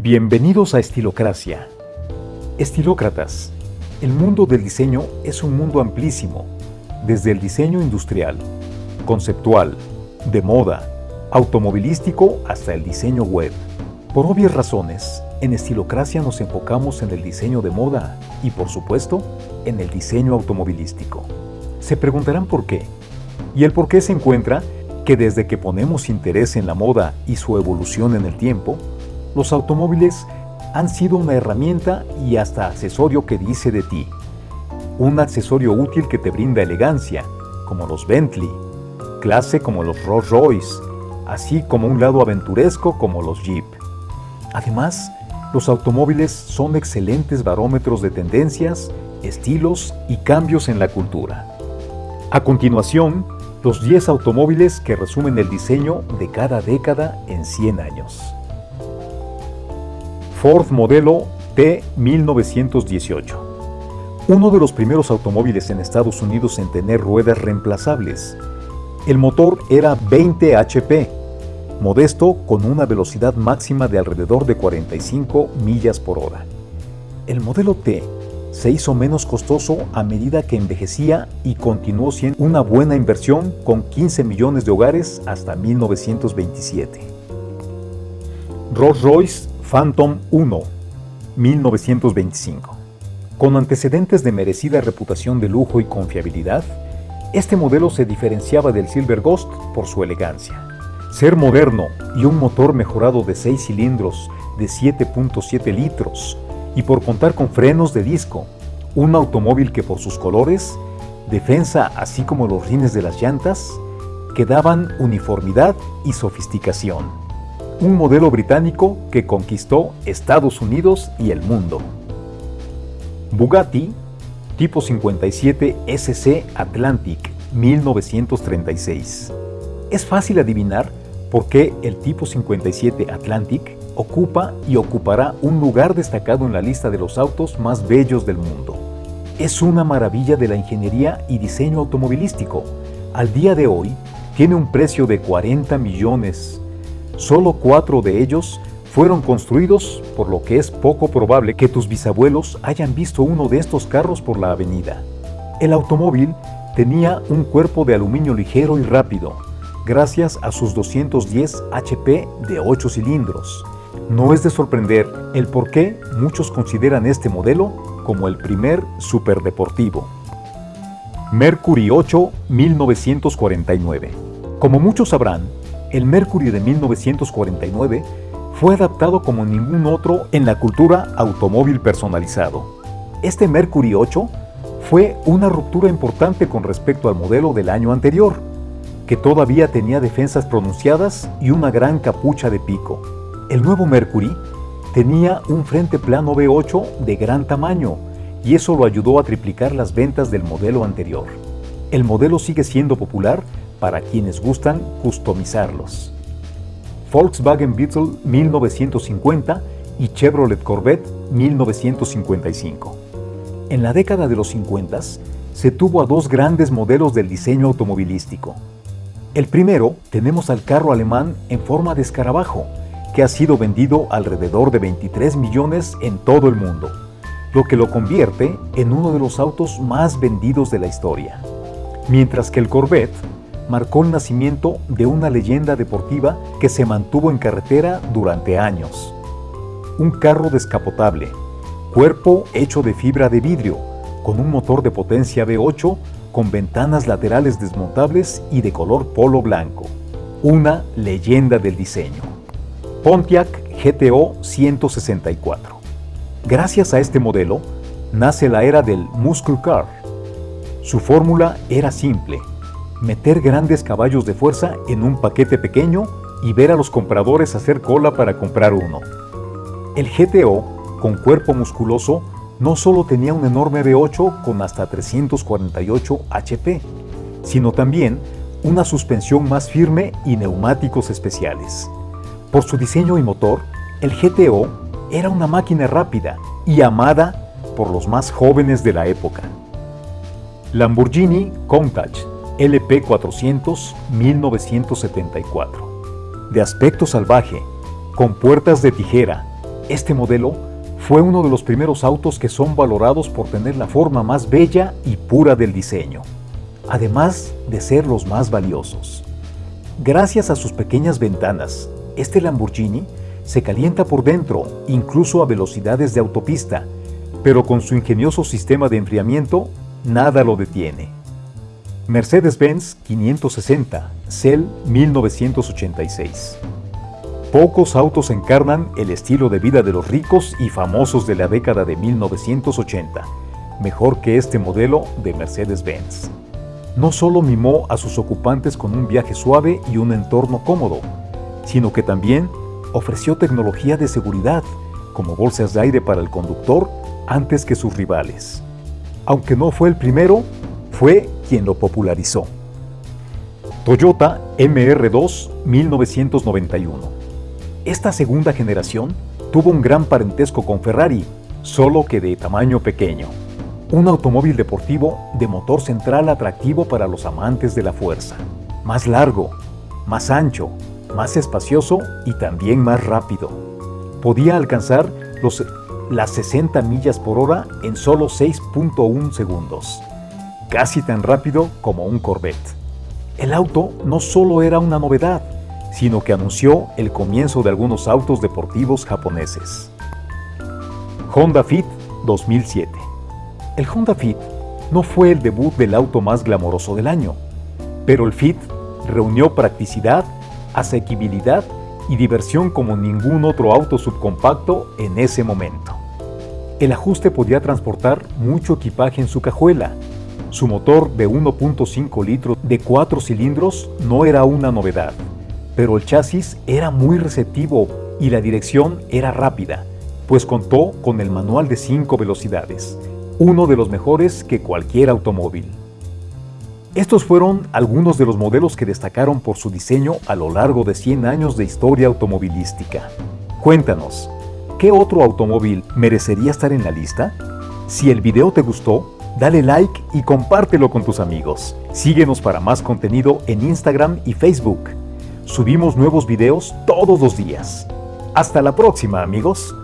Bienvenidos a Estilocracia. Estilócratas. El mundo del diseño es un mundo amplísimo, desde el diseño industrial, conceptual, de moda, automovilístico hasta el diseño web. Por obvias razones, en Estilocracia nos enfocamos en el diseño de moda y, por supuesto, en el diseño automovilístico. Se preguntarán por qué. Y el por qué se encuentra que desde que ponemos interés en la moda y su evolución en el tiempo, los automóviles han sido una herramienta y hasta accesorio que dice de ti. Un accesorio útil que te brinda elegancia, como los Bentley, clase como los Rolls Royce, así como un lado aventuresco como los Jeep. Además, los automóviles son excelentes barómetros de tendencias, estilos y cambios en la cultura. A continuación, los 10 automóviles que resumen el diseño de cada década en 100 años. Ford modelo T 1918. Uno de los primeros automóviles en Estados Unidos en tener ruedas reemplazables. El motor era 20 HP, modesto con una velocidad máxima de alrededor de 45 millas por hora. El modelo T se hizo menos costoso a medida que envejecía y continuó siendo una buena inversión con 15 millones de hogares hasta 1927. Rolls-Royce Phantom 1, 1925. Con antecedentes de merecida reputación de lujo y confiabilidad, este modelo se diferenciaba del Silver Ghost por su elegancia. Ser moderno y un motor mejorado de 6 cilindros de 7.7 litros y por contar con frenos de disco, un automóvil que por sus colores, defensa así como los rines de las llantas, que daban uniformidad y sofisticación un modelo británico que conquistó Estados Unidos y el mundo. Bugatti tipo 57 SC Atlantic 1936. Es fácil adivinar por qué el tipo 57 Atlantic ocupa y ocupará un lugar destacado en la lista de los autos más bellos del mundo. Es una maravilla de la ingeniería y diseño automovilístico. Al día de hoy, tiene un precio de 40 millones Solo cuatro de ellos fueron construidos, por lo que es poco probable que tus bisabuelos hayan visto uno de estos carros por la avenida. El automóvil tenía un cuerpo de aluminio ligero y rápido, gracias a sus 210 HP de 8 cilindros. No es de sorprender el por qué muchos consideran este modelo como el primer superdeportivo. Mercury 8 1949 Como muchos sabrán, el Mercury de 1949 fue adaptado como ningún otro en la cultura automóvil personalizado. Este Mercury 8 fue una ruptura importante con respecto al modelo del año anterior, que todavía tenía defensas pronunciadas y una gran capucha de pico. El nuevo Mercury tenía un frente plano V8 de gran tamaño y eso lo ayudó a triplicar las ventas del modelo anterior. El modelo sigue siendo popular para quienes gustan customizarlos. Volkswagen Beetle 1950 y Chevrolet Corvette 1955. En la década de los 50 se tuvo a dos grandes modelos del diseño automovilístico. El primero tenemos al carro alemán en forma de escarabajo, que ha sido vendido alrededor de 23 millones en todo el mundo, lo que lo convierte en uno de los autos más vendidos de la historia. Mientras que el Corvette marcó el nacimiento de una leyenda deportiva que se mantuvo en carretera durante años. Un carro descapotable, cuerpo hecho de fibra de vidrio, con un motor de potencia V8 con ventanas laterales desmontables y de color polo blanco. Una leyenda del diseño. Pontiac GTO 164. Gracias a este modelo, nace la era del Muscle Car. Su fórmula era simple, meter grandes caballos de fuerza en un paquete pequeño y ver a los compradores hacer cola para comprar uno. El GTO, con cuerpo musculoso, no solo tenía un enorme V8 con hasta 348 HP, sino también una suspensión más firme y neumáticos especiales. Por su diseño y motor, el GTO era una máquina rápida y amada por los más jóvenes de la época. Lamborghini Countach LP400 1974. De aspecto salvaje, con puertas de tijera, Este modelo fue uno de los primeros autos que son valorados por tener la forma más bella y pura del diseño, además de ser los más valiosos. Gracias a sus pequeñas ventanas, este Lamborghini se calienta por dentro, incluso a velocidades de autopista, pero con su ingenioso sistema de enfriamiento, nada lo detiene. Mercedes-Benz 560, CEL 1986. Pocos autos encarnan el estilo de vida de los ricos y famosos de la década de 1980, mejor que este modelo de Mercedes-Benz. No solo mimó a sus ocupantes con un viaje suave y un entorno cómodo, sino que también ofreció tecnología de seguridad, como bolsas de aire para el conductor antes que sus rivales. Aunque no fue el primero, fue quien lo popularizó. Toyota MR2 1991 esta segunda generación tuvo un gran parentesco con Ferrari, solo que de tamaño pequeño. Un automóvil deportivo de motor central atractivo para los amantes de la fuerza. Más largo, más ancho, más espacioso y también más rápido. Podía alcanzar los, las 60 millas por hora en solo 6.1 segundos. Casi tan rápido como un Corvette. El auto no solo era una novedad, sino que anunció el comienzo de algunos autos deportivos japoneses. Honda Fit 2007 El Honda Fit no fue el debut del auto más glamoroso del año, pero el Fit reunió practicidad, asequibilidad y diversión como ningún otro auto subcompacto en ese momento. El ajuste podía transportar mucho equipaje en su cajuela. Su motor de 1.5 litros de 4 cilindros no era una novedad pero el chasis era muy receptivo y la dirección era rápida, pues contó con el manual de 5 velocidades, uno de los mejores que cualquier automóvil. Estos fueron algunos de los modelos que destacaron por su diseño a lo largo de 100 años de historia automovilística. Cuéntanos, ¿qué otro automóvil merecería estar en la lista? Si el video te gustó, dale like y compártelo con tus amigos. Síguenos para más contenido en Instagram y Facebook. Subimos nuevos videos todos los días. Hasta la próxima amigos.